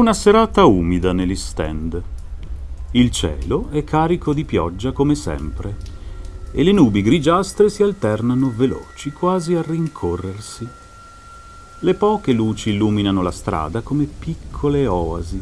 una serata umida negli stand. Il cielo è carico di pioggia come sempre e le nubi grigiastre si alternano veloci, quasi a rincorrersi. Le poche luci illuminano la strada come piccole oasi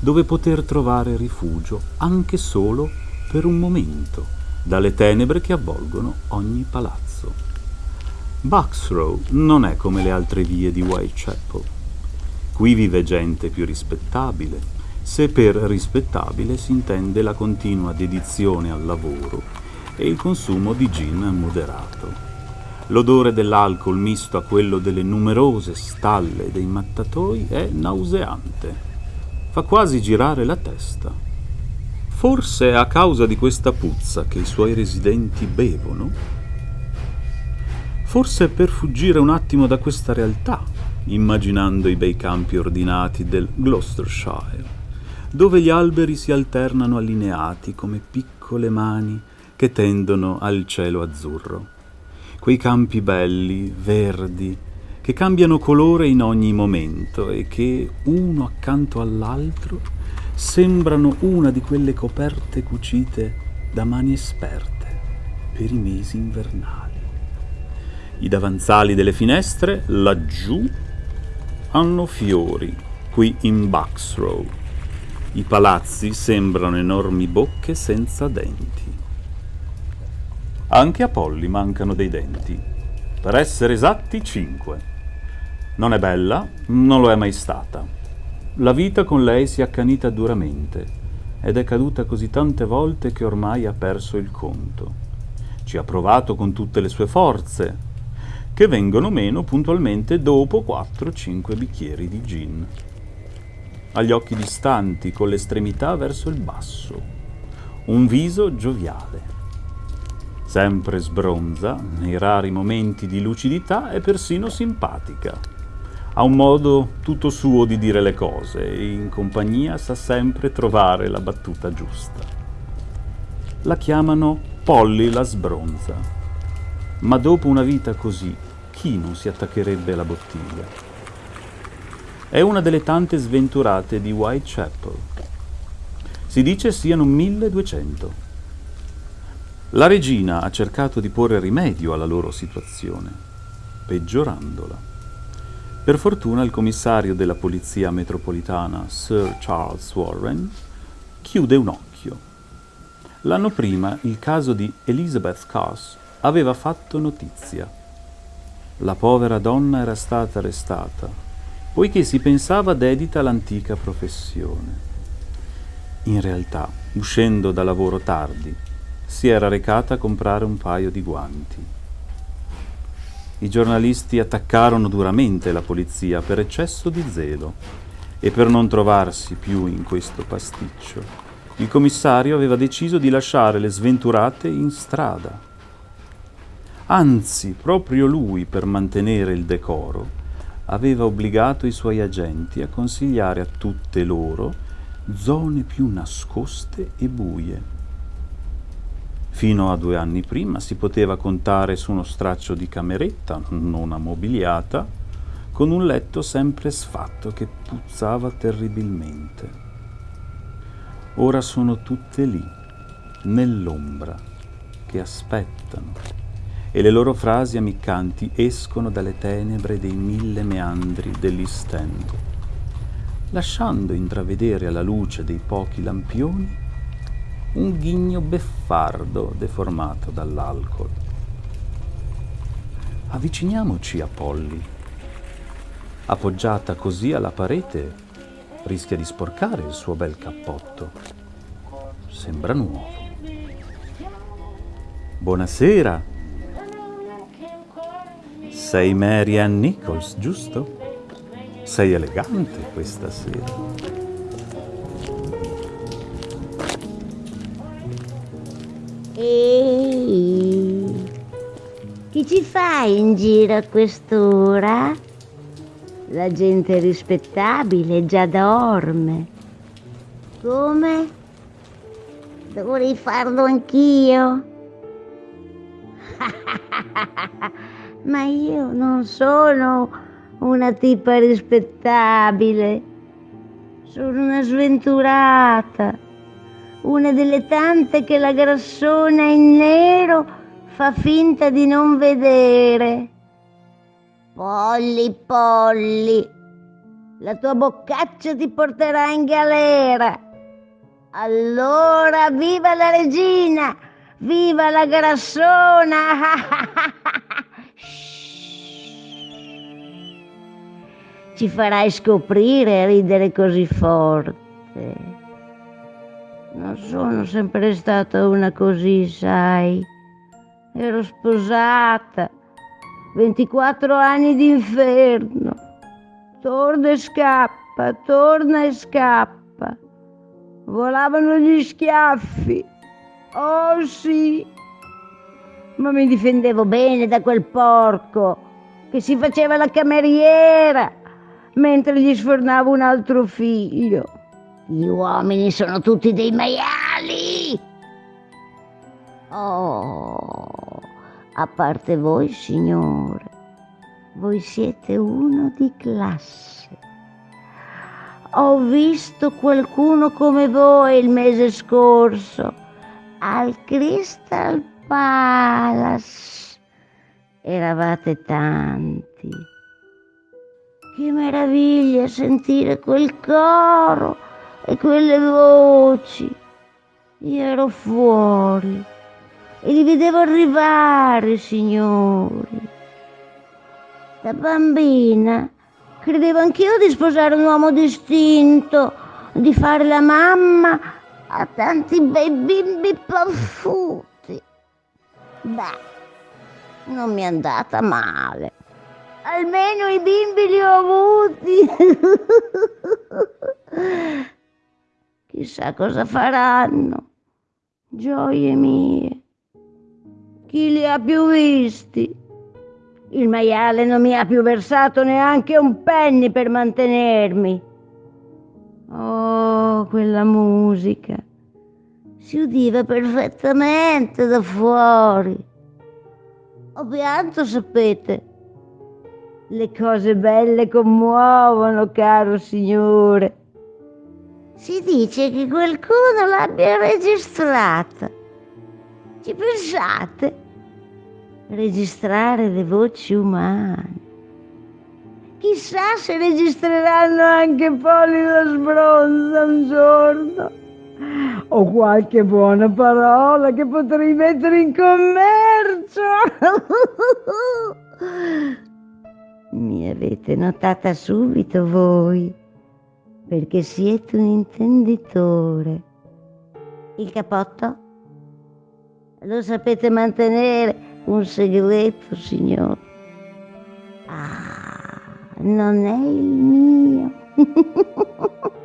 dove poter trovare rifugio anche solo per un momento dalle tenebre che avvolgono ogni palazzo. Bucks Row non è come le altre vie di Whitechapel. Qui vive gente più rispettabile, se per rispettabile si intende la continua dedizione al lavoro e il consumo di gin moderato. L'odore dell'alcol misto a quello delle numerose stalle dei mattatoi è nauseante. Fa quasi girare la testa. Forse è a causa di questa puzza che i suoi residenti bevono? Forse è per fuggire un attimo da questa realtà, immaginando i bei campi ordinati del Gloucestershire, dove gli alberi si alternano allineati come piccole mani che tendono al cielo azzurro. Quei campi belli, verdi, che cambiano colore in ogni momento e che, uno accanto all'altro, sembrano una di quelle coperte cucite da mani esperte per i mesi invernali. I davanzali delle finestre, laggiù, hanno fiori, qui in Bucks Row. I palazzi sembrano enormi bocche senza denti. Anche a Polly mancano dei denti. Per essere esatti, cinque. Non è bella, non lo è mai stata. La vita con lei si è accanita duramente ed è caduta così tante volte che ormai ha perso il conto. Ci ha provato con tutte le sue forze, che vengono meno puntualmente dopo 4-5 bicchieri di gin ha gli occhi distanti, con l'estremità verso il basso, un viso gioviale. Sempre sbronza, nei rari momenti di lucidità è persino simpatica. Ha un modo tutto suo di dire le cose e in compagnia sa sempre trovare la battuta giusta. La chiamano Polly la sbronza. Ma dopo una vita così, chi non si attaccherebbe alla bottiglia? È una delle tante sventurate di Whitechapel. Si dice siano 1200. La regina ha cercato di porre rimedio alla loro situazione, peggiorandola. Per fortuna il commissario della polizia metropolitana, Sir Charles Warren, chiude un occhio. L'anno prima il caso di Elizabeth Cass aveva fatto notizia. La povera donna era stata arrestata poiché si pensava dedita all'antica professione. In realtà, uscendo da lavoro tardi, si era recata a comprare un paio di guanti. I giornalisti attaccarono duramente la polizia per eccesso di zelo e per non trovarsi più in questo pasticcio, il commissario aveva deciso di lasciare le sventurate in strada. Anzi, proprio lui, per mantenere il decoro, aveva obbligato i suoi agenti a consigliare a tutte loro zone più nascoste e buie. Fino a due anni prima si poteva contare su uno straccio di cameretta non ammobiliata, con un letto sempre sfatto che puzzava terribilmente. Ora sono tutte lì, nell'ombra, che aspettano e le loro frasi ammiccanti escono dalle tenebre dei mille meandri dell'East lasciando intravedere alla luce dei pochi lampioni un ghigno beffardo deformato dall'alcol. Avviciniamoci a Polly. Appoggiata così alla parete, rischia di sporcare il suo bel cappotto. Sembra nuovo. Buonasera, sei Mary Nichols, giusto? Sei elegante questa sera. Ehi, chi ci fai in giro a quest'ora? La gente rispettabile già dorme. Come? Dovrei farlo anch'io. ma io non sono una tipa rispettabile. Sono una sventurata, una delle tante che la grassona in nero fa finta di non vedere. Polli, polli, la tua boccaccia ti porterà in galera. Allora, viva la regina, viva la grassona! Ci farai scoprire e ridere così forte. Non sono sempre stata una così, sai. Ero sposata. 24 anni d'inferno. Torna e scappa, torna e scappa. Volavano gli schiaffi. Oh sì. Ma mi difendevo bene da quel porco che si faceva la cameriera mentre gli sfornavo un altro figlio. Gli uomini sono tutti dei maiali. Oh, a parte voi, signore, voi siete uno di classe. Ho visto qualcuno come voi il mese scorso al Crystal Palace. Eravate tanti. Che meraviglia sentire quel coro e quelle voci. Io ero fuori e li vedevo arrivare, signori. Da bambina credevo anch'io di sposare un uomo distinto, di fare la mamma a tanti bei bimbi paffuti. Beh, non mi è andata male. Almeno i bimbi li ho avuti. Chissà cosa faranno. Gioie mie. Chi li ha più visti? Il maiale non mi ha più versato neanche un penny per mantenermi. Oh, quella musica. Si udiva perfettamente da fuori. Ho pianto, sapete le cose belle commuovono, caro signore. Si dice che qualcuno l'abbia registrata. Ci pensate? Registrare le voci umane. Chissà se registreranno anche Polly lo sbronzo un giorno. O qualche buona parola che potrei mettere in commercio. Mi avete notata subito voi, perché siete un intenditore. Il capotto? Lo sapete mantenere un segreto, signore? Ah, non è il mio.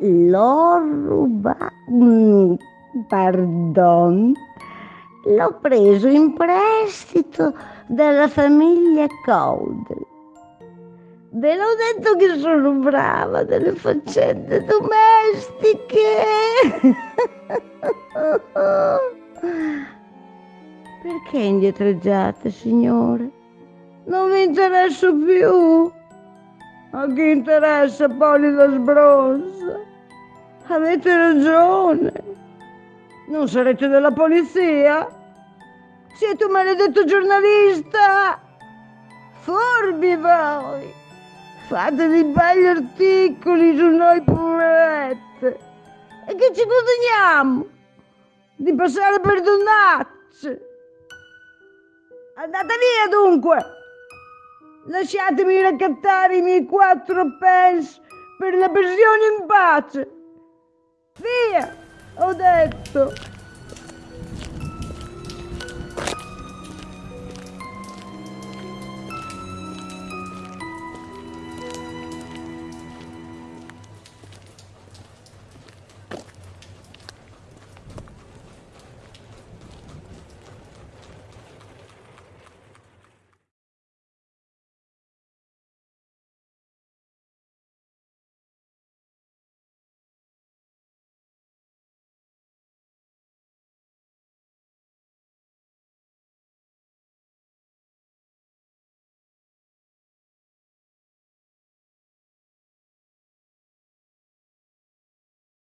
L'ho rubato. Mm, pardon. L'ho preso in prestito dalla famiglia Caudel. Ve l'ho detto che sono brava delle faccende domestiche. Perché indietreggiate, signore? Non vi interesso più. A chi interessa poi la sbronza? Avete ragione. Non sarete della polizia? Siete un maledetto giornalista! Furbi voi! Fate dei belli articoli su noi poverette! E che ci guadagniamo? Di passare per donnacce! Andate via dunque! Lasciatemi raccattare i miei quattro pence per la pensione in pace! Via! Ho detto!